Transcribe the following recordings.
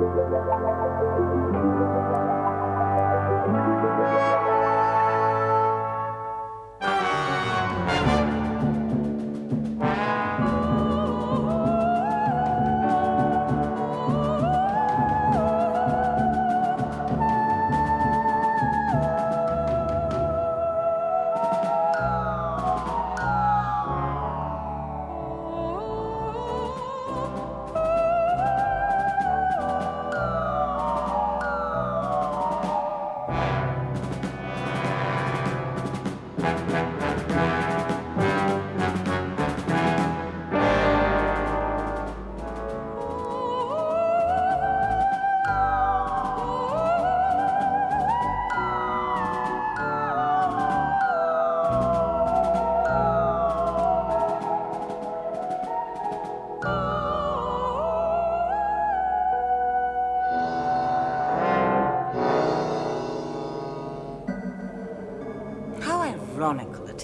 Ironical it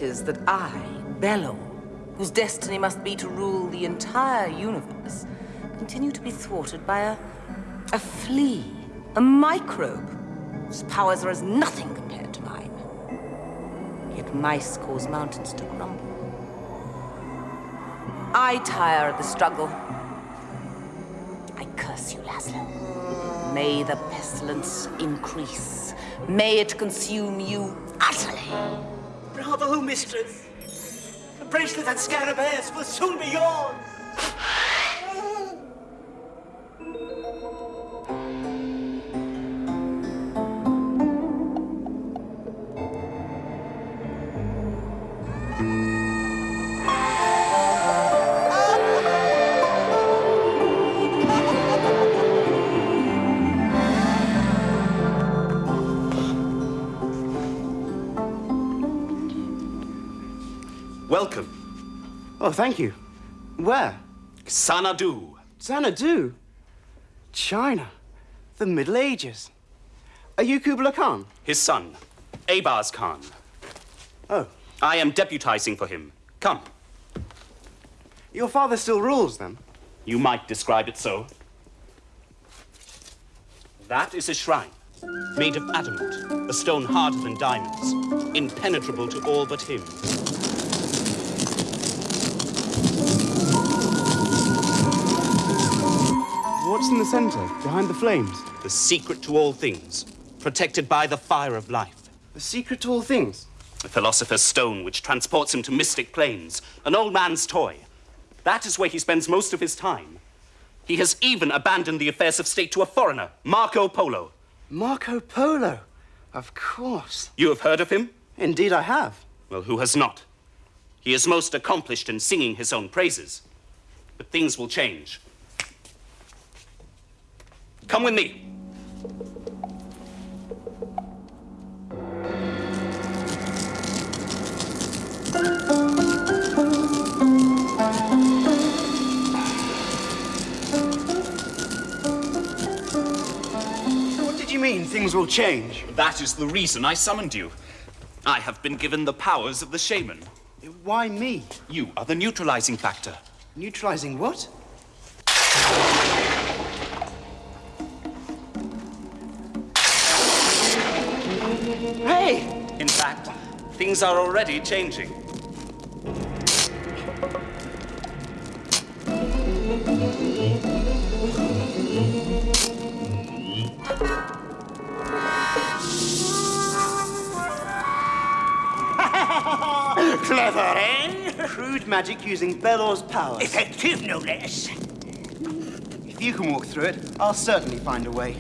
that I, Belor, whose destiny must be to rule the entire universe, continue to be thwarted by a... a flea, a microbe, whose powers are as nothing compared to mine. Yet mice cause mountains to crumble. I tire of the struggle. I curse you, Laszlo. May the pestilence increase. May it consume you utterly. Bravo, mistress. The bracelet and scarabaeus will soon be yours. Thank you. Where? Xanadu. Xanadu? China. The Middle Ages. Are you Kubla Khan? His son, Abaz Khan. Oh. I am deputizing for him. Come. Your father still rules, then? You might describe it so. That is a shrine, made of adamant, a stone harder than diamonds, impenetrable to all but him. What's in the center, behind the flames? The secret to all things, protected by the fire of life. The secret to all things? A philosopher's stone which transports him to mystic planes, an old man's toy. That is where he spends most of his time. He has even abandoned the affairs of state to a foreigner, Marco Polo. Marco Polo? Of course. You have heard of him? Indeed, I have. Well, who has not? He is most accomplished in singing his own praises. But things will change. Come with me. So what did you mean, things will change? That is the reason I summoned you. I have been given the powers of the shaman. Why me? You are the neutralizing factor. Neutralizing what? In fact, things are already changing. Clever, eh? Crude magic using Belor's powers. Effective, no less. If you can walk through it, I'll certainly find a way.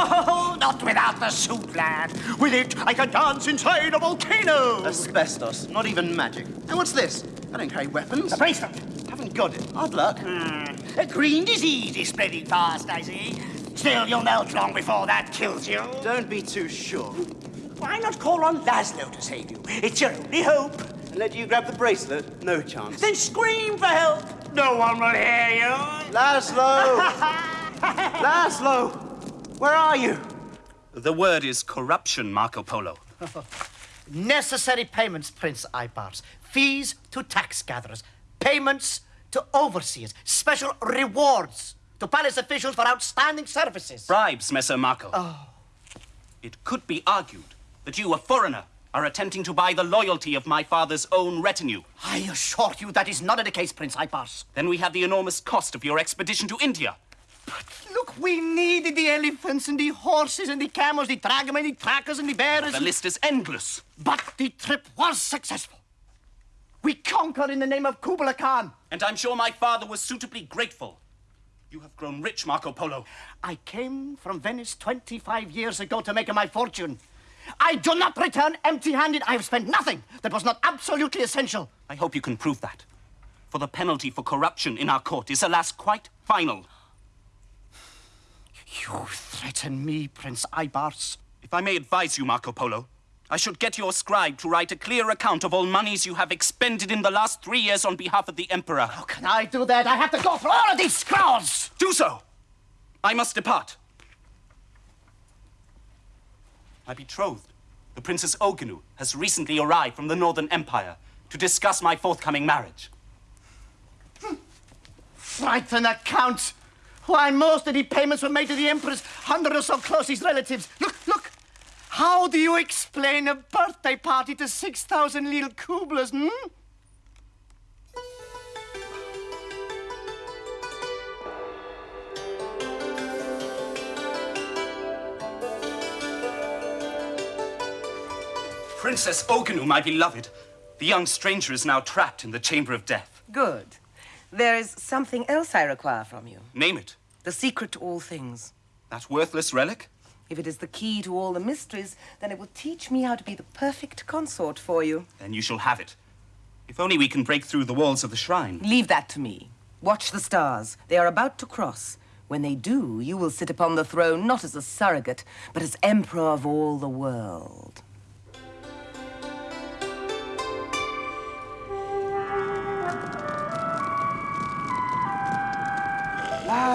Not without the suit, lad. With it, I can dance inside a volcano. Asbestos, not even magic. And what's this? I don't carry weapons. A bracelet. Haven't got it. Hard luck. Hmm. A green disease is spreading fast, I see. Still, you'll melt long before that kills you. Don't be too sure. Why not call on Laszlo to save you? It's your only hope. And let you grab the bracelet? No chance. Then scream for help. No one will hear you. Laszlo! Laszlo! Where are you? The word is corruption, Marco Polo. Necessary payments, Prince Ipars. Fees to tax gatherers. Payments to overseers. Special rewards to palace officials for outstanding services. Bribes, Messer Marco. Oh. It could be argued that you, a foreigner, are attempting to buy the loyalty of my father's own retinue. I assure you that is not the case, Prince Ipars. Then we have the enormous cost of your expedition to India. Look, we needed the elephants and the horses and the camels, the dragomen, the trackers and the bears. The list is endless. But the trip was successful. We conquered in the name of Kubla Khan. And I'm sure my father was suitably grateful. You have grown rich, Marco Polo. I came from Venice 25 years ago to make my fortune. I do not return empty handed. I have spent nothing that was not absolutely essential. I hope you can prove that. For the penalty for corruption in our court is, alas, quite final. You threaten me, Prince Ibars. If I may advise you, Marco Polo, I should get your scribe to write a clear account of all monies you have expended in the last three years on behalf of the Emperor. How can I do that? I have to go through all of these scrolls. Do so! I must depart. My betrothed, the Princess Ogenu, has recently arrived from the Northern Empire to discuss my forthcoming marriage. Hmm. Frighten account. Why, most of the payments were made to the Emperor's hundred or so closest relatives. Look, look. How do you explain a birthday party to 6,000 little Kublas, hmm? Princess Ogenu, my beloved, the young stranger is now trapped in the chamber of death. Good. There is something else I require from you. Name it. The secret to all things. That worthless relic? If it is the key to all the mysteries, then it will teach me how to be the perfect consort for you. Then you shall have it. If only we can break through the walls of the shrine. Leave that to me. Watch the stars. They are about to cross. When they do, you will sit upon the throne not as a surrogate, but as emperor of all the world.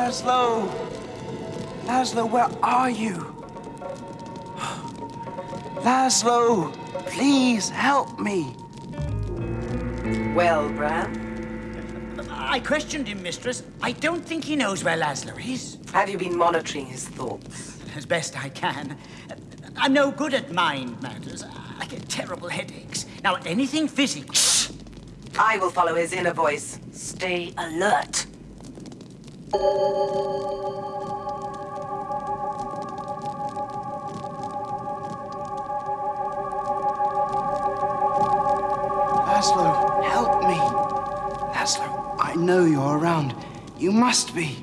Laszlo! Laszlo, where are you? Laszlo, please help me. Well, Bram, I questioned him, mistress. I don't think he knows where Laszlo is. have you been monitoring his thoughts? As best I can. I'm no good at mind matters. I get terrible headaches. Now, anything physical. I will follow his inner voice. Stay alert. Laszlo, help me. Laszlo, I know you're around. You must be.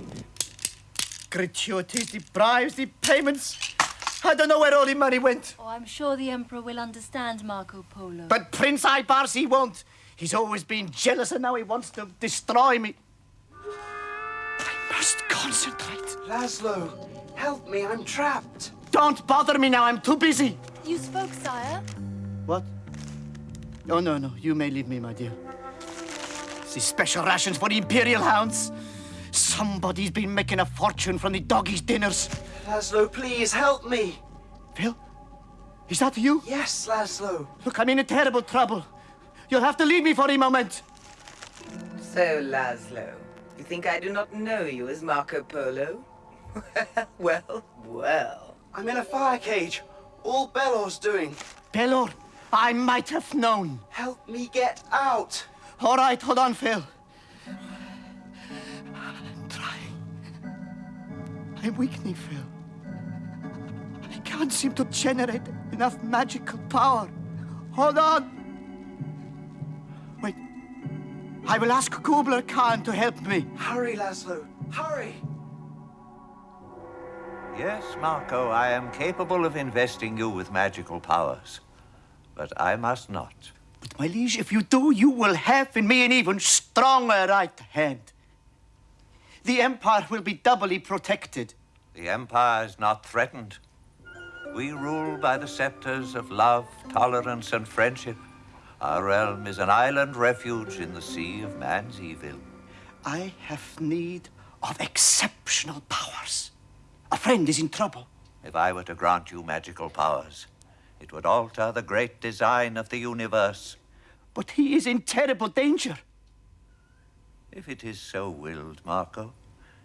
Gratuities, the bribes, the payments. I don't know where all the money went. Oh, I'm sure the Emperor will understand Marco Polo. But Prince Ibars, he won't. He's always been jealous and now he wants to destroy me. I concentrate. Laszlo, help me. I'm trapped. Don't bother me now. I'm too busy. You spoke, sire? What? Oh, no, no. You may leave me, my dear. These special rations for the Imperial Hounds. Somebody's been making a fortune from the doggies' dinners. Laszlo, please help me. Phil? Is that you? Yes, Laszlo. Look, I'm in a terrible trouble. You'll have to leave me for a moment. So, Laszlo, you think I do not know you as Marco Polo? well, well. I'm in a fire cage. All Belor's doing. Belor, I might have known. Help me get out. All right, hold on, Phil. I'm trying. I'm weakening, Phil. I can't seem to generate enough magical power. Hold on. I will ask Kubla Khan to help me. Hurry, Laszlo. Hurry. Yes, Marco, I am capable of investing you with magical powers. But I must not. But, my liege, if you do, you will have in me an even stronger right hand. The Empire will be doubly protected. The Empire is not threatened. We rule by the scepters of love, tolerance, and friendship. Our realm is an island refuge in the sea of man's evil. I have need of exceptional powers. A friend is in trouble. If I were to grant you magical powers, it would alter the great design of the universe. But he is in terrible danger. If it is so willed, Marco,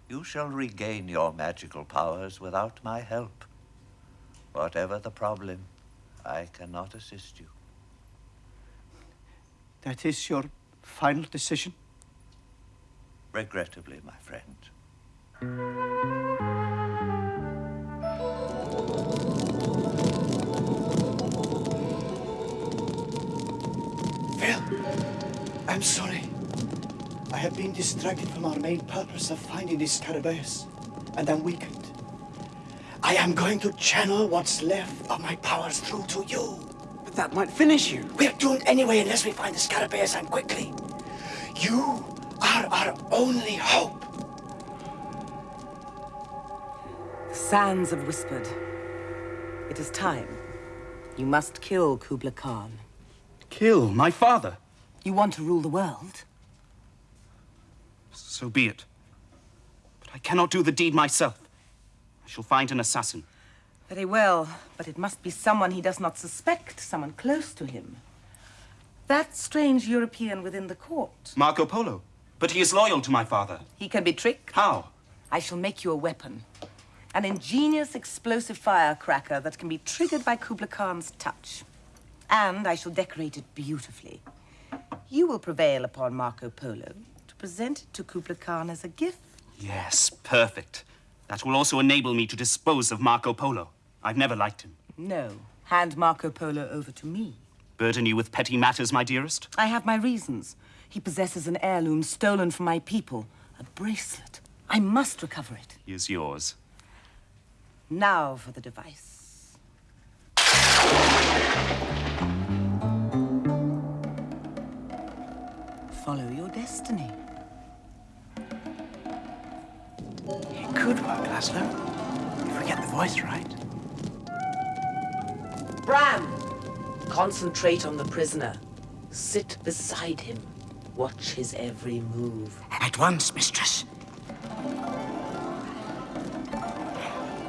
You shall regain your magical powers without my help. Whatever the problem, I cannot assist you. That is your final decision? Regrettably, my friend. Phil, I'm sorry. I have been distracted from our main purpose of finding this Scarabaeus, and I'm weakened. I am going to channel what's left of my powers through to you. But that might finish you. We're doomed anyway unless we find the Scarabaeus and quickly. You are our only hope. The sands have whispered. It is time. You must kill Kubla Khan. Kill my father? You want to rule the world? So be it. But I cannot do the deed myself. I shall find an assassin. Very well, but it must be someone he does not suspect, someone close to him. That strange European within the court. Marco Polo. But he is loyal to my father. He can be tricked. How? I shall make you a weapon. An ingenious explosive firecracker that can be triggered by Kubla Khan's touch. And I shall decorate it beautifully. You will prevail upon Marco Polo to present it to Kubla Khan as a gift. Yes, perfect. That will also enable me to dispose of Marco Polo. I've never liked him. No, hand Marco Polo over to me. Burden you with petty matters, my dearest? I have my reasons. He possesses an heirloom stolen from my people. A bracelet. I must recover it. He is yours. Now for the device. Follow your destiny. It could work, Laszlo. If we get the voice right. Bram! Concentrate on the prisoner. Sit beside him. Watch his every move. At once, mistress.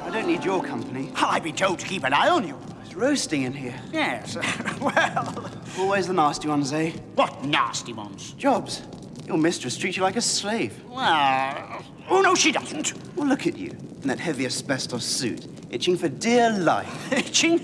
I don't need your company. I've been told to keep an eye on you. It's roasting in here. Yes, well, Always the nasty ones, eh? what nasty ones. Jobs. Your mistress treats you like a slave. Well, oh no, she doesn't. Well, look at you in that heavy asbestos suit, itching for dear life. Itching?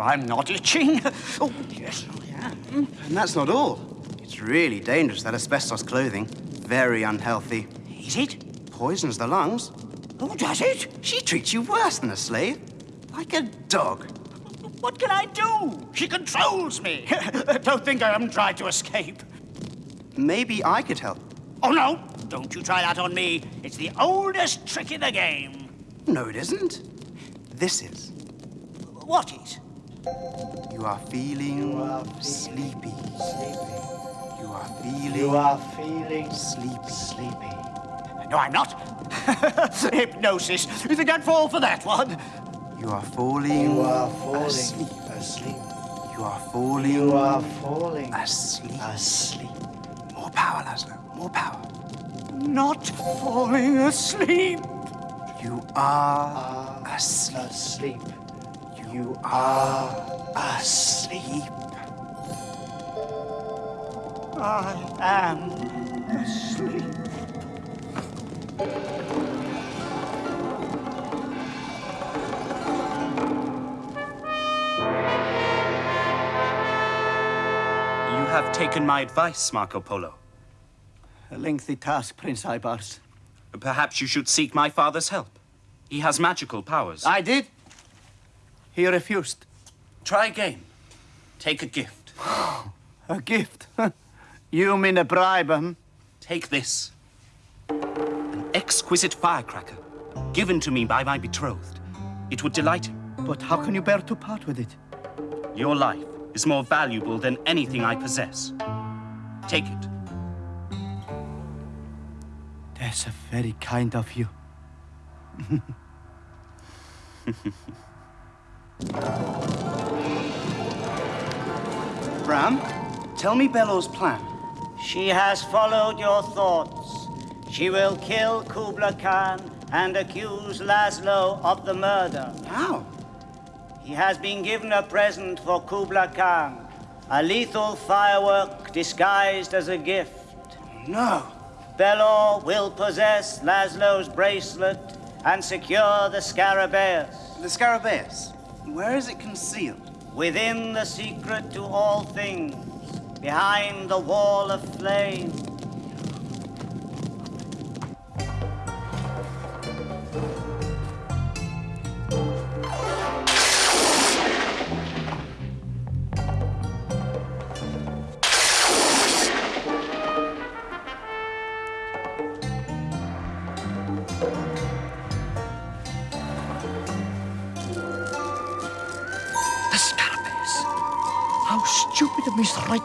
I'm not itching. Oh, yes, I am. And that's not all. It's really dangerous, that asbestos clothing. Very unhealthy. Is it? Poisons the lungs. Oh, does it? She treats you worse than a slave. Like a dog. What can I do? She controls me. Don't think I haven't tried to escape. Maybe I could help. Oh, no. Don't you try that on me. It's the oldest trick in the game. No, it isn't. This is. What is? You are feeling sleepy. You are feeling You are feeling sleepy. sleepy. No, I'm not. Hypnosis. You think I'd fall for that one? You are falling. You are falling asleep. asleep. You are falling. You are falling asleep. asleep. More power, Laszlo. More power. Not falling asleep. You are asleep. Asleep. You are asleep. I am asleep. You have taken my advice, Marco Polo. A lengthy task, Prince Ibars. Perhaps you should seek my father's help. He has magical powers. I did. He refused. Try again. Take a gift. A gift. you mean a bribe, hmm? Take this. An exquisite firecracker, given to me by my betrothed. It would delight him. But how can you bear to part with it? Your life is more valuable than anything I possess. Take it. That's a very kind of you. Bram, tell me Belor's plan. She has followed your thoughts. She will kill Kubla Khan and accuse Laszlo of the murder. How? He has been given a present for Kubla Khan, a lethal firework disguised as a gift. No. Belor will possess Laszlo's bracelet and secure the Scarabaeus. The Scarabaeus? Where is it concealed? Within the secret to all things, behind the wall of flame.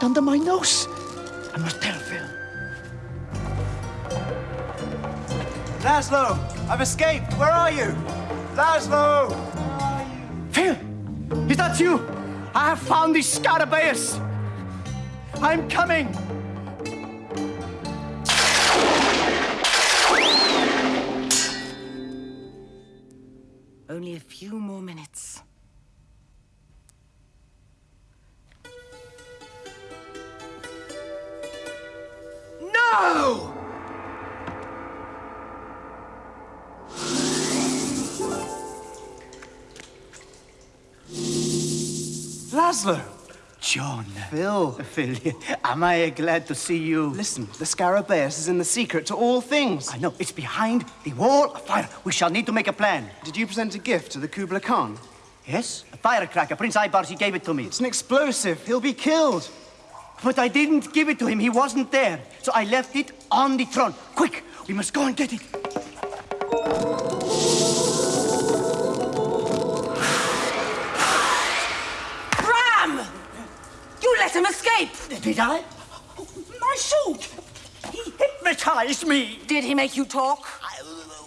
Under my nose. I must tell Phil. Laszlo, I've escaped. Where are you? Laszlo! Where are you? Phil, is that you? I have found the Scarabaeus. I'm coming. Only a few more minutes. Laszlo! John. Phil. Phil, am I glad to see you? Listen, the Scarabaeus is in the secret to all things. I know, it's behind the wall of fire. We shall need to make a plan. Did you present a gift to the Kubla Khan? Yes? A firecracker. Prince Ibars, he gave it to me. It's an explosive. He'll be killed. But I didn't give it to him. He wasn't there. So I left it on the throne. Quick, we must go and get it. Him escape! Did I? My suit! He hypnotized me. Did he make you talk? I-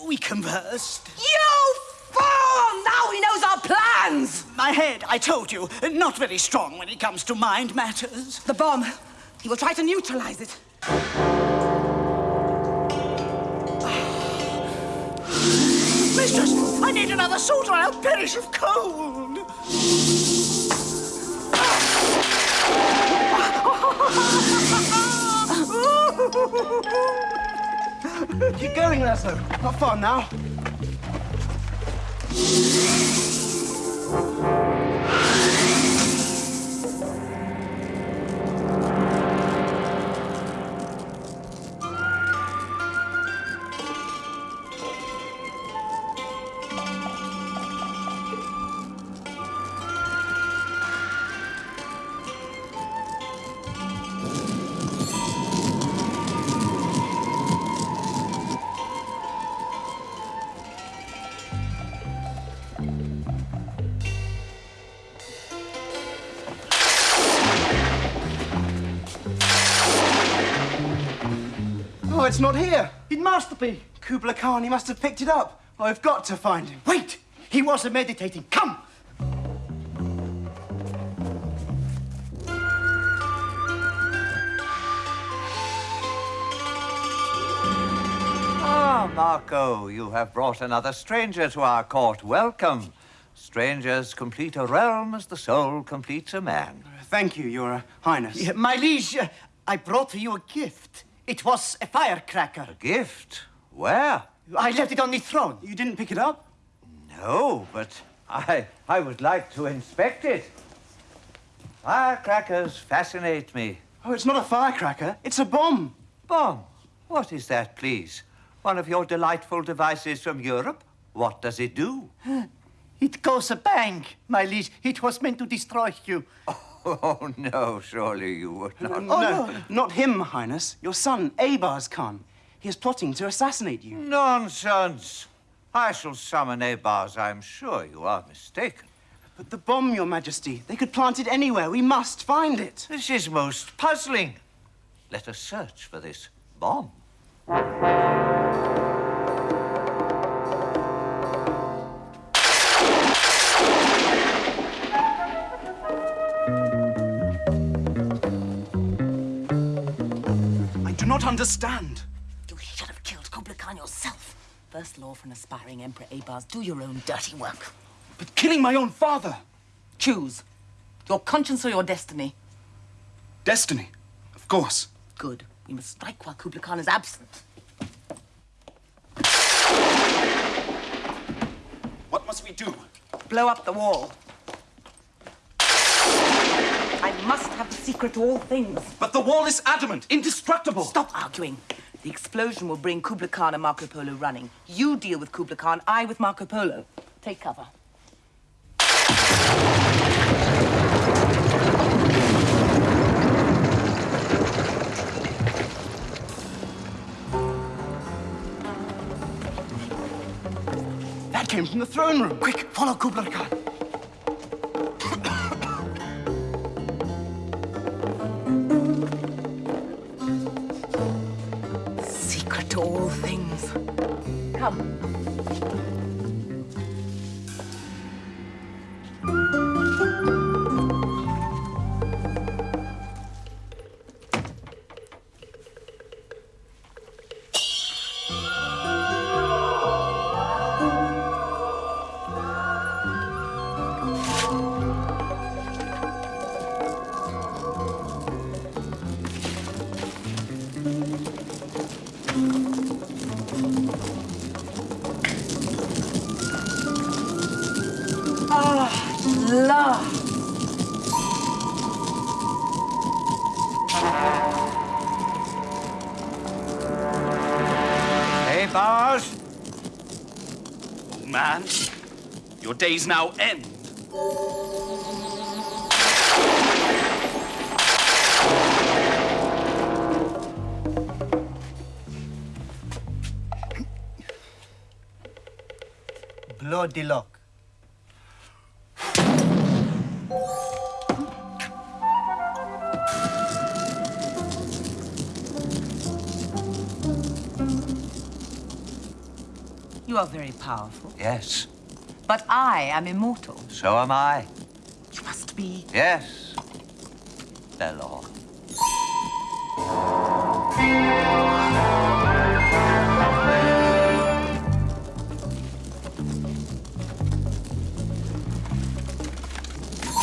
we conversed. You fool! Now he knows our plans! My head, I told you, not very strong when it comes to mind matters. The bomb. He will try to neutralize it. Mistress, I need another suit or I'll perish of cold. Keep going, Laszlo. Not far now. It's not here. It must be. Kubla Khan, he must have picked it up. I've got to find him. Wait! He wasn't meditating. Come! Ah, Marco, you have brought another stranger to our court. Welcome. Strangers complete a realm as the soul completes a man. Thank you, Your Highness. Yeah, My liege, I brought you a gift. It was a firecracker. A gift? Where? I left it on the throne. You didn't pick it up? No, but I, I would like to inspect it. Firecrackers fascinate me. Oh, it's not a firecracker. It's a bomb. Bomb. What is that, please? One of your delightful devices from Europe? What does it do? It goes a bang, my liege. It was meant to destroy you. Oh, Oh, no, surely you would not. Oh, no, not him, Highness. Your son, Abars Khan. He is plotting to assassinate you. Nonsense. I shall summon Abars. I'm sure you are mistaken. But the bomb, Your Majesty, they could plant it anywhere. We must find it. This is most puzzling. Let us search for this bomb. not understand. You should have killed Kublai Khan yourself. First law for an aspiring Emperor Abars, do your own dirty work. But killing my own father! Choose. Your conscience or your destiny? Destiny, of course. Good. We must strike while Kublai Khan is absent. What must we do? Blow up the wall. Must have the secret to all things. But the wall is adamant, indestructible. Stop arguing. The explosion will bring Kubla Khan and Marco Polo running. You deal with Kubla Khan, I with Marco Polo. Take cover. That came from the throne room. Quick, follow Kubla Khan. All things. Come. Man, your days now end. Bloody luck. You are very powerful. Yes, But I am immortal. so am I. You must be. Yes, Belor.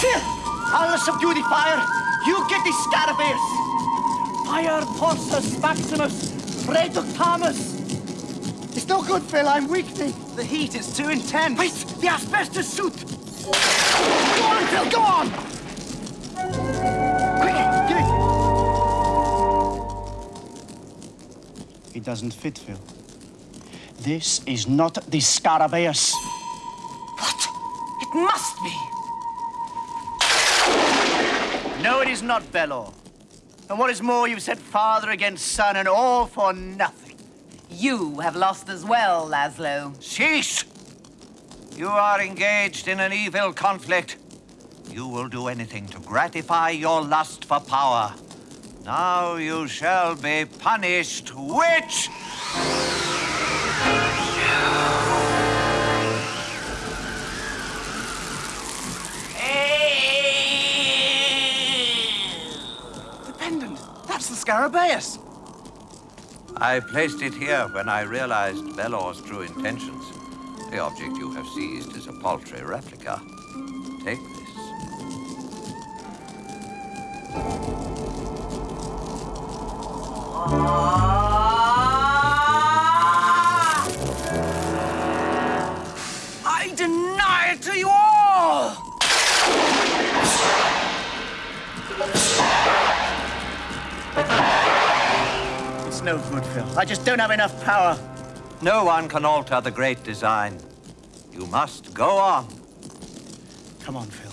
Phil! I'll subdue the fire. You get the Scarabaeus. Fire Porsus Maximus Reductamus. It's no good, Phil. I'm weakening. The heat is too intense. Wait, the asbestos suit. Go on, Phil, go on. Quick, give it. It doesn't fit, Phil. This is not the Scarabaeus. What? It must be. No, it is not, Belor. And what is more, you've set father against son, and all for nothing. You have lost as well, Laszlo. Cease! You are engaged in an evil conflict. You will do anything to gratify your lust for power. Now you shall be punished, witch! The pendant. That's the Scarabaeus. I placed it here when I realized Belor's true intentions. The object you have seized is a paltry replica. Take this. Ah. No good, Phil. I just don't have enough power. No one can alter the great design. You must go on. Come on, Phil.